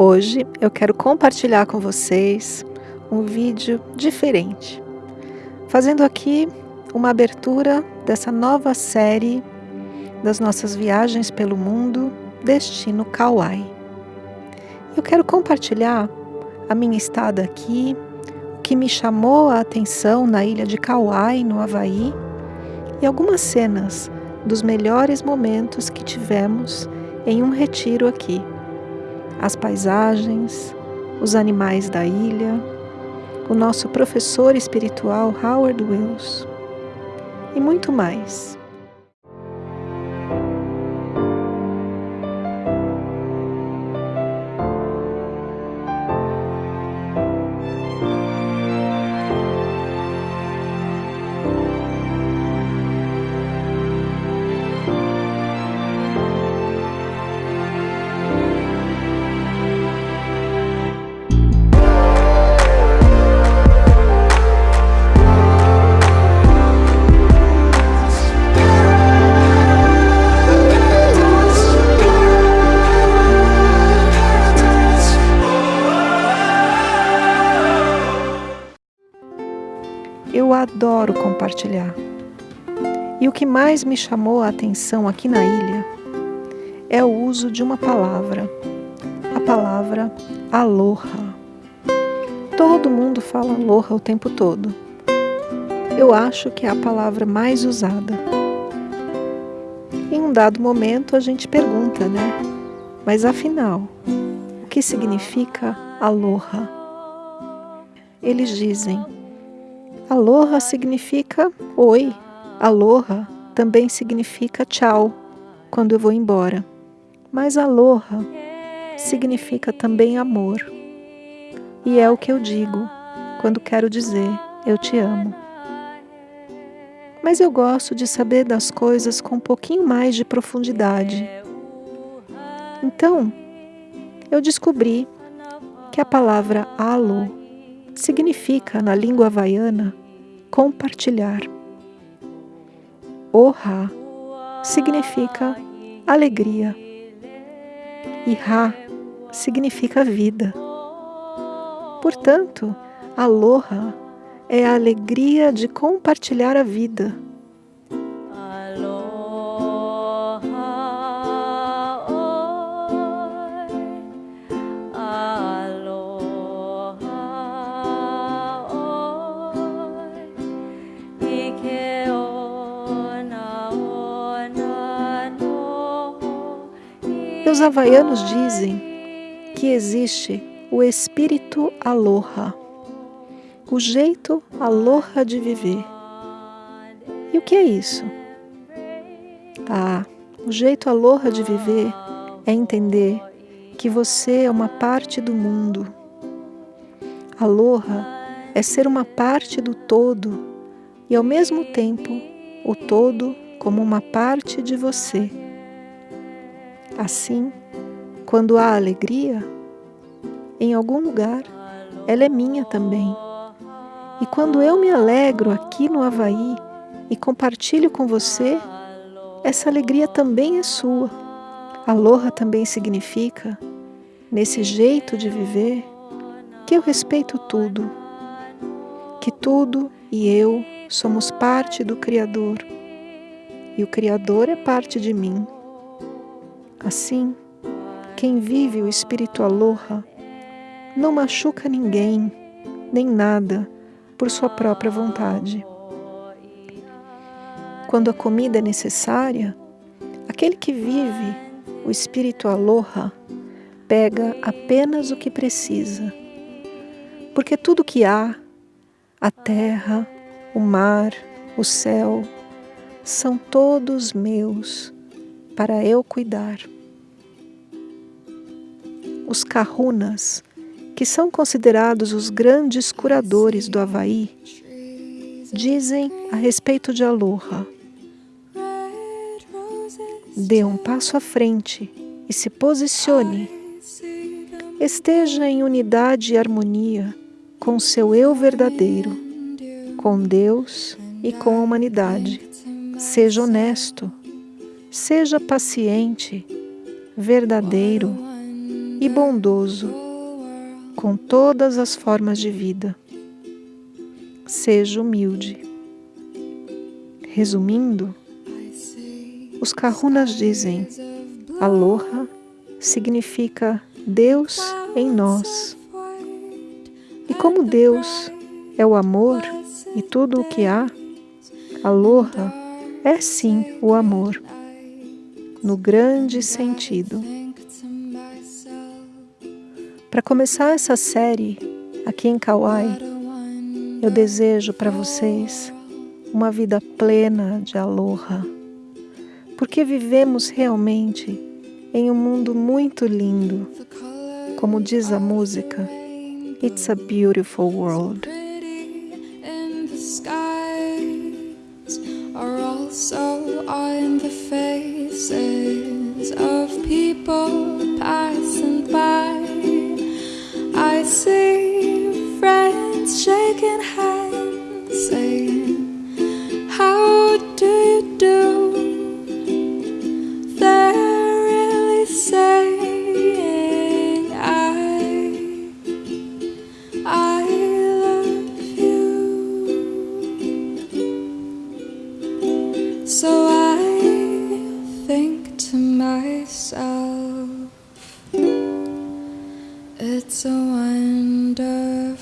Hoje eu quero compartilhar com vocês um vídeo diferente, fazendo aqui uma abertura dessa nova série das nossas viagens pelo mundo, Destino Kauai. Eu quero compartilhar a minha estada aqui, o que me chamou a atenção na ilha de Kauai, no Havaí, e algumas cenas dos melhores momentos que tivemos em um retiro aqui as paisagens, os animais da ilha, o nosso professor espiritual Howard Wills e muito mais. Adoro compartilhar. E o que mais me chamou a atenção aqui na ilha é o uso de uma palavra, a palavra aloha. Todo mundo fala aloha o tempo todo. Eu acho que é a palavra mais usada. Em um dado momento a gente pergunta, né? Mas afinal, o que significa aloha? Eles dizem Aloha significa oi. Aloha também significa tchau quando eu vou embora. Mas aloha significa também amor. E é o que eu digo quando quero dizer eu te amo. Mas eu gosto de saber das coisas com um pouquinho mais de profundidade. Então, eu descobri que a palavra alo significa, na língua havaiana, compartilhar. Oha significa alegria e Ra significa vida. Portanto, aloha é a alegria de compartilhar a vida Os havaianos dizem que existe o espírito aloha, o jeito aloha de viver. E o que é isso? Ah, o jeito aloha de viver é entender que você é uma parte do mundo. Aloha é ser uma parte do todo e ao mesmo tempo o todo como uma parte de você. Assim, quando há alegria, em algum lugar, ela é minha também. E quando eu me alegro aqui no Havaí e compartilho com você, essa alegria também é sua. Aloha também significa, nesse jeito de viver, que eu respeito tudo, que tudo e eu somos parte do Criador e o Criador é parte de mim. Assim, quem vive o espírito aloha não machuca ninguém, nem nada, por sua própria vontade. Quando a comida é necessária, aquele que vive o espírito aloha pega apenas o que precisa, porque tudo que há, a terra, o mar, o céu, são todos meus para eu cuidar. Os kahunas, que são considerados os grandes curadores do Havaí, dizem a respeito de Aloha. Dê um passo à frente e se posicione. Esteja em unidade e harmonia com seu eu verdadeiro, com Deus e com a humanidade. Seja honesto, Seja paciente, verdadeiro, e bondoso com todas as formas de vida. Seja humilde. Resumindo, os kahunas dizem: Aloha significa Deus em nós. E como Deus é o amor e tudo o que há, Aloha é sim o amor, no grande sentido. Para começar essa série aqui em Kauai, eu desejo para vocês uma vida plena de aloha, porque vivemos realmente em um mundo muito lindo, como diz a música, It's a Beautiful World. Shaking hands, saying, How do you do? They're really saying, I, I love you. So I think to myself. It's a wonder.